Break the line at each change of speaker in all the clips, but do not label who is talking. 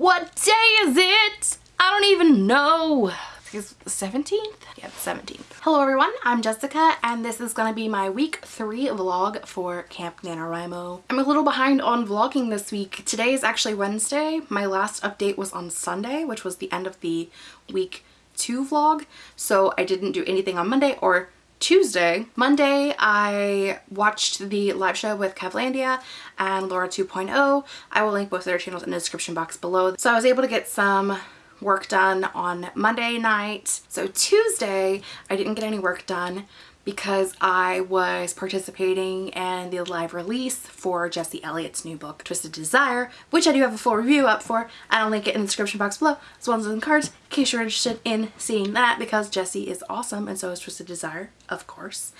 What day is it? I don't even know. It's the 17th? Yeah, the 17th. Hello everyone, I'm Jessica and this is gonna be my week three vlog for Camp NaNoWriMo. I'm a little behind on vlogging this week. Today is actually Wednesday. My last update was on Sunday, which was the end of the week two vlog. So I didn't do anything on Monday or Tuesday. Monday, I watched the live show with Kevlandia and Laura 2.0. I will link both of their channels in the description box below. So I was able to get some work done on Monday night. So Tuesday, I didn't get any work done because I was participating in the live release for Jesse Elliott's new book, Twisted Desire, which I do have a full review up for. I'll link it in the description box below, as well as in cards, in case you're interested in seeing that, because Jesse is awesome, and so is Twisted Desire, of course.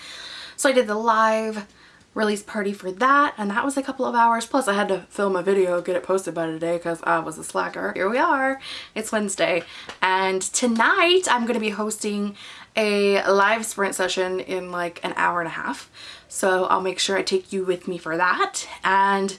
So I did the live release party for that and that was a couple of hours. Plus I had to film a video get it posted by today because I was a slacker. Here we are. It's Wednesday. And tonight I'm going to be hosting a live sprint session in like an hour and a half. So I'll make sure I take you with me for that. And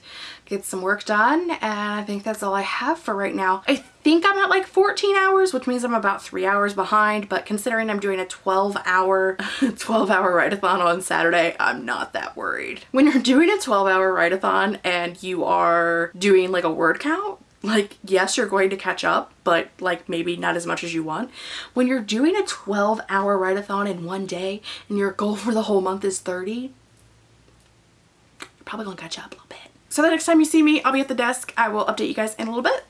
get some work done and I think that's all I have for right now. I think I'm at like 14 hours which means I'm about three hours behind but considering I'm doing a 12 hour 12 hour write-a-thon on Saturday I'm not that worried. When you're doing a 12 hour write-a-thon and you are doing like a word count like yes you're going to catch up but like maybe not as much as you want when you're doing a 12 hour write-a-thon in one day and your goal for the whole month is 30 you're probably gonna catch up a little bit so the next time you see me, I'll be at the desk. I will update you guys in a little bit.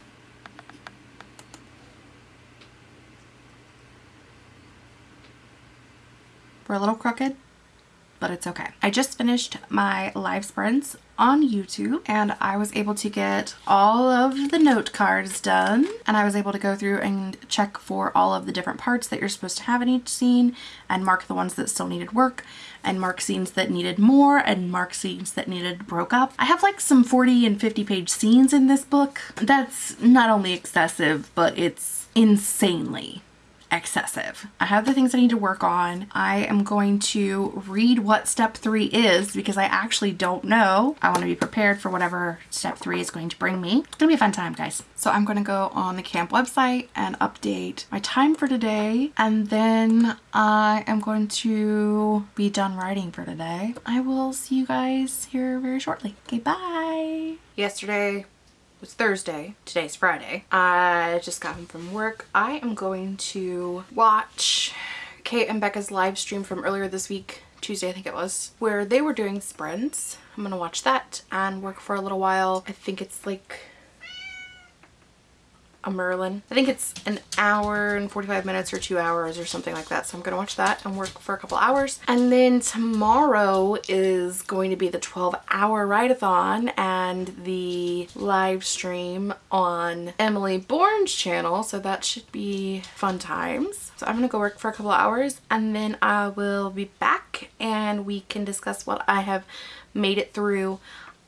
We're a little crooked, but it's okay. I just finished my live sprints on YouTube and I was able to get all of the note cards done and I was able to go through and check for all of the different parts that you're supposed to have in each scene and mark the ones that still needed work and mark scenes that needed more and mark scenes that needed broke up. I have like some 40 and 50 page scenes in this book. That's not only excessive but it's insanely excessive. I have the things I need to work on. I am going to read what step three is because I actually don't know. I want to be prepared for whatever step three is going to bring me. It's gonna be a fun time, guys. So I'm gonna go on the camp website and update my time for today. And then I am going to be done writing for today. I will see you guys here very shortly. Okay, bye. Yesterday was Thursday. Today's Friday. I just got home from work. I am going to watch Kate and Becca's live stream from earlier this week. Tuesday I think it was where they were doing sprints I'm gonna watch that and work for a little while I think it's like a Merlin. I think it's an hour and 45 minutes or two hours or something like that. So I'm going to watch that and work for a couple hours. And then tomorrow is going to be the 12 hour write-a-thon and the live stream on Emily Bourne's channel. So that should be fun times. So I'm going to go work for a couple hours and then I will be back and we can discuss what I have made it through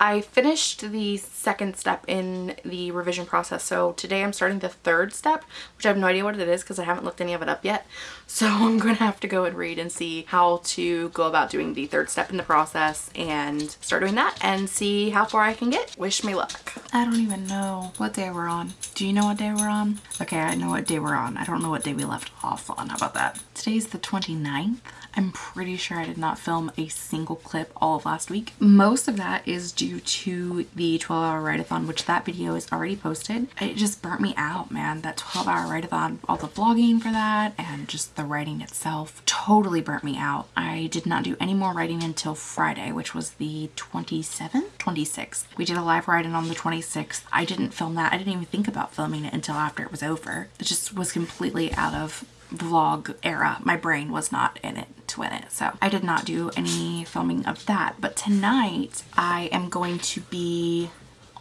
I finished the second step in the revision process. So today I'm starting the third step, which I have no idea what it is because I haven't looked any of it up yet. So I'm going to have to go and read and see how to go about doing the third step in the process and start doing that and see how far I can get. Wish me luck. I don't even know what day we're on. Do you know what day we're on? Okay, I know what day we're on. I don't know what day we left off on. How about that? Today's the 29th. I'm pretty sure I did not film a single clip all of last week. Most of that is due to the 12 hour write-a-thon, which that video is already posted. It just burnt me out, man. That 12 hour write-a-thon, all the vlogging for that and just the writing itself totally burnt me out. I did not do any more writing until Friday, which was the 27th, 26th. We did a live write-in on the 26th. I didn't film that. I didn't even think about filming it until after it was over. It just was completely out of vlog era. My brain was not in it win it. So I did not do any filming of that. But tonight I am going to be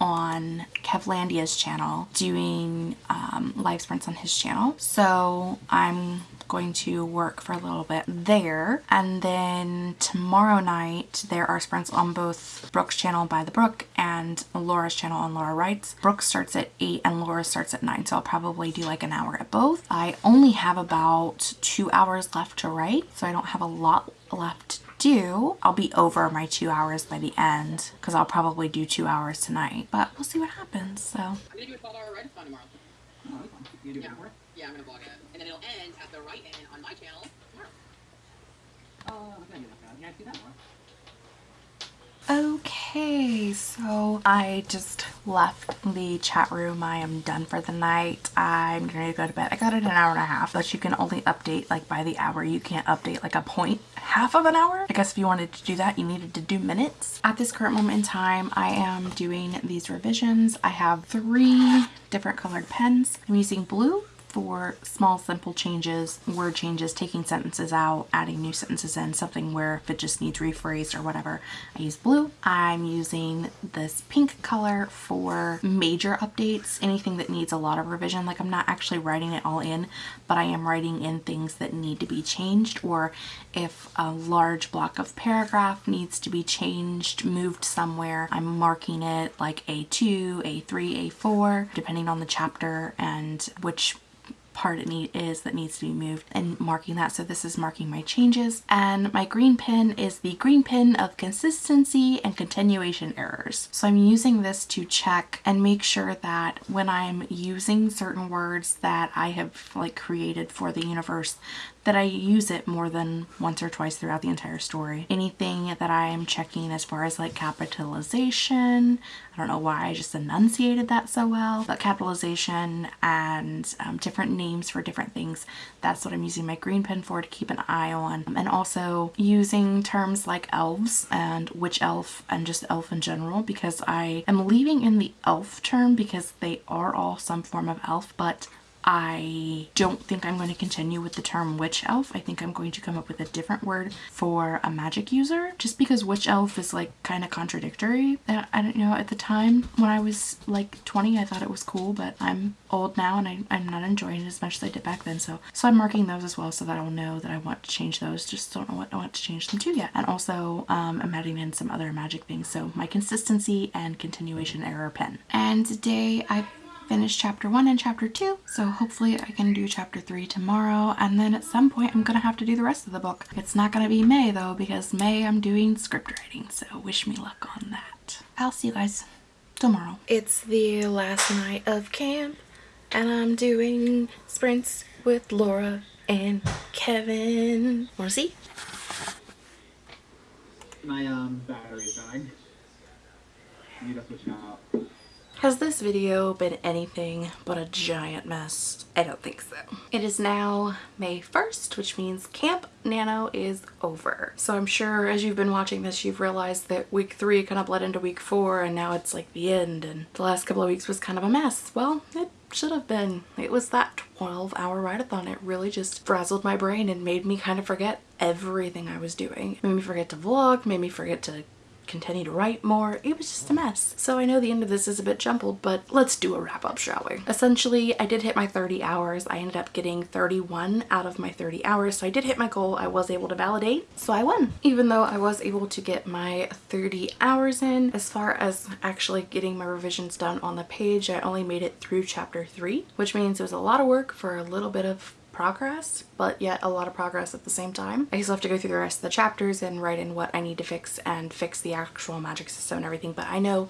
on Kevlandia's channel doing um, live sprints on his channel. So I'm going to work for a little bit there. And then tomorrow night, there are sprints on both Brooke's channel by the Brook and Laura's channel on Laura Writes. Brooke starts at 8 and Laura starts at 9, so I'll probably do like an hour at both. I only have about two hours left to write, so I don't have a lot left to do, I'll be over my two hours by the end because I'll probably do two hours tonight. But we'll see what happens. So.
I'm gonna do a 12 hour ride tomorrow.
Oh, that's. You do
Yeah.
It for it?
Yeah, I'm gonna vlog it. And then it'll end at the right end on my channel tomorrow.
Oh, I'm gonna do that. Yeah, do that more.
Okay, so I just left the chat room. I am done for the night. I'm gonna go to bed. I got it an hour and a half, but you can only update like by the hour. You can't update like a point half of an hour. I guess if you wanted to do that, you needed to do minutes. At this current moment in time, I am doing these revisions. I have three different colored pens. I'm using blue for small simple changes, word changes, taking sentences out, adding new sentences in, something where if it just needs rephrased or whatever, I use blue. I'm using this pink color for major updates, anything that needs a lot of revision. Like I'm not actually writing it all in, but I am writing in things that need to be changed or if a large block of paragraph needs to be changed, moved somewhere, I'm marking it like A2, A3, A4, depending on the chapter and which part it need is that needs to be moved and marking that. So this is marking my changes. And my green pin is the green pin of consistency and continuation errors. So I'm using this to check and make sure that when I'm using certain words that I have like created for the universe that I use it more than once or twice throughout the entire story. Anything that I am checking as far as like capitalization, I don't know why I just enunciated that so well, but capitalization and um, different names for different things, that's what I'm using my green pen for to keep an eye on. And also using terms like elves and witch elf and just elf in general because I am leaving in the elf term because they are all some form of elf, but I don't think I'm going to continue with the term witch elf. I think I'm going to come up with a different word for a magic user just because witch elf is like kind of contradictory. Uh, I don't know at the time when I was like 20 I thought it was cool but I'm old now and I, I'm not enjoying it as much as I did back then so so I'm marking those as well so that I'll know that I want to change those just don't know what I want to change them to yet and also um, I'm adding in some other magic things so my consistency and continuation error pen and today I finished chapter one and chapter two so hopefully I can do chapter three tomorrow and then at some point I'm gonna have to do the rest of the book. It's not gonna be May though because May I'm doing script writing so wish me luck on that. I'll see you guys tomorrow. It's the last night of camp and I'm doing sprints with Laura and Kevin. Wanna see?
My um battery's dying. Need to switch out.
Has this video been anything but a giant mess? I don't think so. It is now May 1st, which means Camp Nano is over. So I'm sure as you've been watching this, you've realized that week three kind of bled into week four and now it's like the end and the last couple of weeks was kind of a mess. Well, it should have been. It was that 12 hour write-a-thon. It really just frazzled my brain and made me kind of forget everything I was doing. Made me forget to vlog, made me forget to continue to write more. It was just a mess. So I know the end of this is a bit jumbled, but let's do a wrap up, shall we? Essentially, I did hit my 30 hours. I ended up getting 31 out of my 30 hours. So I did hit my goal. I was able to validate. So I won. Even though I was able to get my 30 hours in, as far as actually getting my revisions done on the page, I only made it through chapter three, which means it was a lot of work for a little bit of progress, but yet a lot of progress at the same time. I still have to go through the rest of the chapters and write in what I need to fix and fix the actual magic system and everything, but I know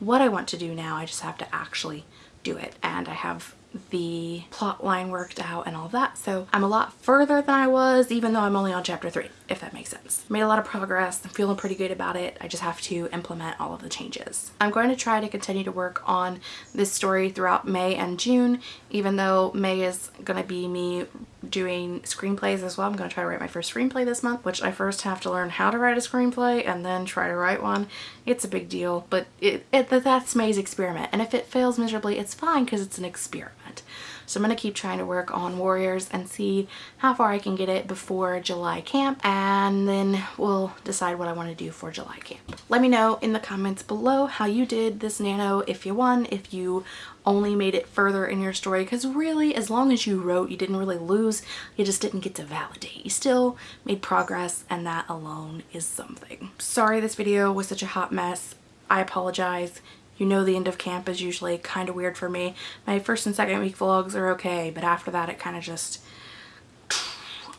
what I want to do now. I just have to actually do it. And I have the plot line worked out and all that. So I'm a lot further than I was, even though I'm only on chapter three, if that makes sense. Made a lot of progress. I'm feeling pretty good about it. I just have to implement all of the changes. I'm going to try to continue to work on this story throughout May and June, even though May is going to be me doing screenplays as well. I'm going to try to write my first screenplay this month, which I first have to learn how to write a screenplay and then try to write one. It's a big deal, but it, it that's May's experiment. And if it fails miserably, it's fine because it's an experiment. So I'm going to keep trying to work on Warriors and see how far I can get it before July camp and then we'll decide what I want to do for July camp. Let me know in the comments below how you did this Nano, if you won, if you only made it further in your story because really as long as you wrote you didn't really lose you just didn't get to validate. You still made progress and that alone is something. Sorry this video was such a hot mess. I apologize you know the end of camp is usually kind of weird for me my first and second week vlogs are okay but after that it kind of just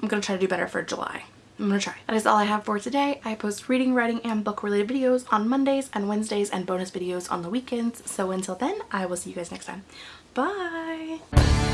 I'm gonna try to do better for July I'm gonna try. That is all I have for today. I post reading, writing, and book related videos on Mondays and Wednesdays and bonus videos on the weekends. So until then, I will see you guys next time. Bye!